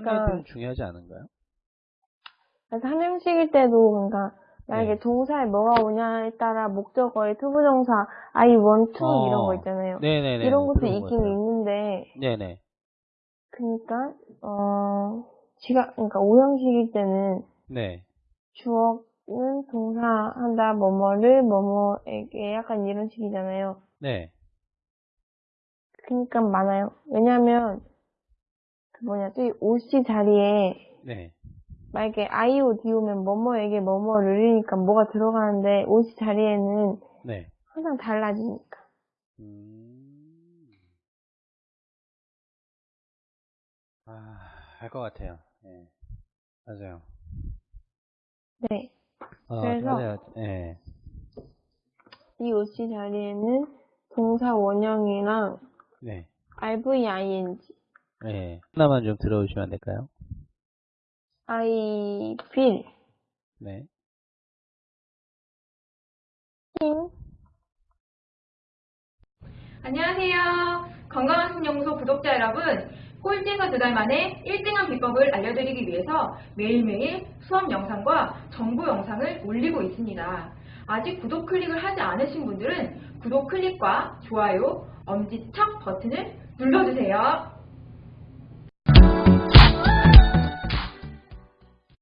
그러니까 한글들은 중요하지 않은가요? 삼형식일 때도 그러니까 만약에 네. 동사에 뭐가 오냐에 따라 목적어의 to부정사 I want to 어. 이런 거 있잖아요. 네네네. 이런 것도 있긴. 있는데 네네. 그러니까 어 지가 그러니까 오형식일 때는 네. 주어는 동사한다 뭐뭐를 뭐뭐에게 약간 이런 식이잖아요. 네. 그러니까 많아요. 왜냐면 그 뭐냐 또이 OC 자리에 네. 만약에 IOD 오면 뭐뭐에게 뭐뭐를이니까 뭐가 들어가는데 OC 자리에는 네. 항상 달라지니까. 음. 아, 알 것 같아요. 예. 맞아요. 네. 어, 그래서- 맞아요. 예. 이 OC 자리에는 동사 원형이랑 네. RVING, 예. 하나만 좀 들어오시면 안 될까요? I feel, 네. think, 안녕하세요. 건강한 신연구소 구독자 여러분. 꼴찌에서 두 달 만에 1등한 비법을 알려드리기 위해서 매일매일 수업 영상과 정보 영상을 올리고 있습니다. 아직 구독 클릭을 하지 않으신 분들은 구독 클릭과 좋아요, 엄지척 버튼을 눌러주세요.